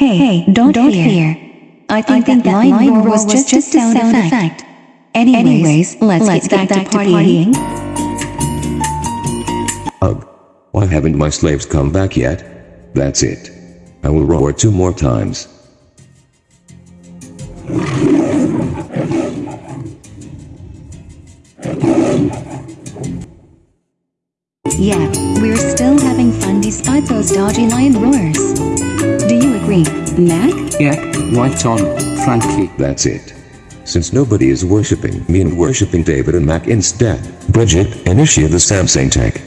Hey, hey, don't, don't fear. I think, that, that line roar was just, just a sound, sound effect. Anyways, Anyways let's, let's get, back, back to partying. Ugh. Why haven't my slaves come back yet? That's it. I will roar two more times. Yeah, we're still having fun despite those dodgy lion roars. Do you Mac? Yeah, right on, frankly. That's it. Since nobody is worshipping me and worshipping David and Mac instead, Bridget, initiate the Samsung tech.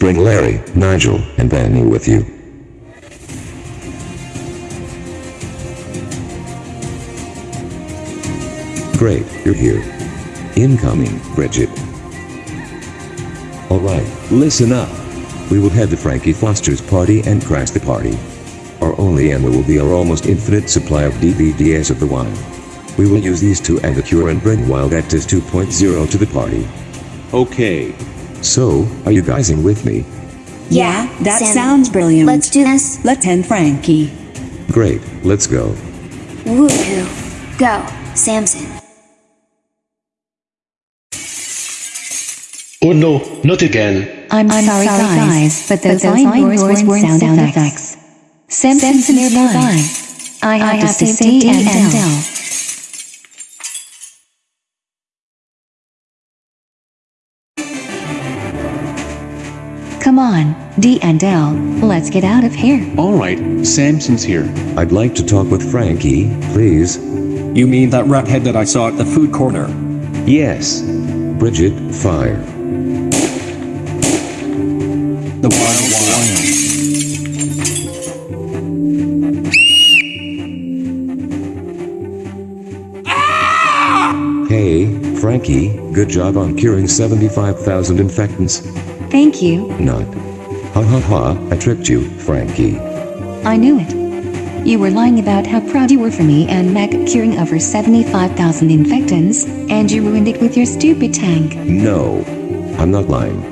Bring Larry, Nigel, and Benny with you. Great, you're here. Incoming, Bridget. Alright, listen up. We will head to Frankie Foster's party and crash the party. Our only ammo will be our almost infinite supply of DVDs of the wine. We will use these to end the cure and bring Wild Actors 2.0 to the party. Okay. So, are you guys in with me? Yeah, that Sam, sounds brilliant. Let's do this. Let's end Frankie. Great, let's go. Woohoo. Go, Samson. Oh no, not again. I'm, I'm sorry, sorry guys, but those, but those line roars weren't sound, sound effects. Simpsons nearby. I have, I have to say D and L. Come on, D and L, let's get out of here. Alright, Samson's here. I'd like to talk with Frankie, please. You mean that rathead that I saw at the food corner? Yes. Bridget, fire. The wild Frankie, good job on curing 75,000 infectants. Thank you. Not. Ha ha ha, I tricked you, Frankie. I knew it. You were lying about how proud you were for me and Mac curing over 75,000 infectants, and you ruined it with your stupid tank. No. I'm not lying.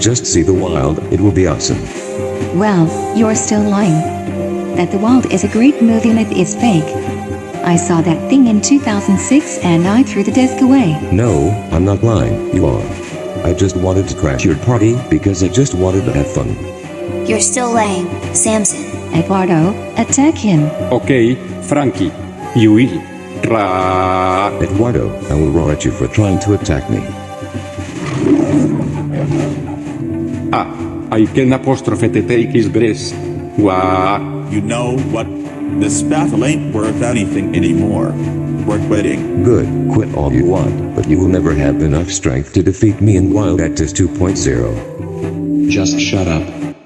Just see the wild, it will be awesome. Well, you're still lying. That The Wild is a great movie and it is fake. I saw that thing in 2006 and I threw the disc away. No, I'm not lying, you are. I just wanted to crash your party because I just wanted to have fun. You're still lame, Samson. Eduardo, attack him. Okay, Frankie. You will. Ra. Eduardo, I will roar at you for trying to attack me. Ah, I can apostrophe to take his breast. Wah. You know what? This battle ain't worth anything anymore. We're quitting. Good, quit all you want, but you will never have enough strength to defeat me in Wild Actus 2.0. Just shut up.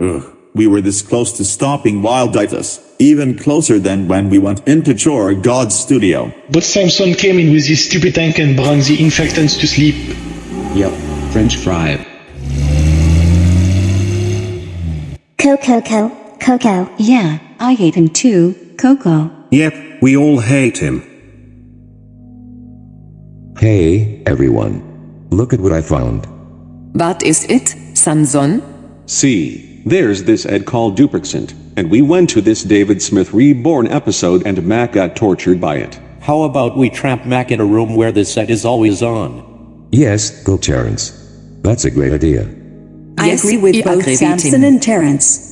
Ugh. We were this close to stopping Wild Wilditis, even closer than when we went into Chor God's studio. But Samson came in with his stupid tank and brought the infectants to sleep. Yep, French fry. Coco, Coco, Coco. Yeah, I hate him too, Coco. Yep, we all hate him. Hey, everyone. Look at what I found. What is it, Samson? See, there's this Ed called Dupercent, and we went to this David Smith Reborn episode and Mac got tortured by it. How about we trap Mac in a room where the set is always on? Yes, go Terrence. That's a great idea. I Yes, agree with you both agree with Samson him. and Terrence.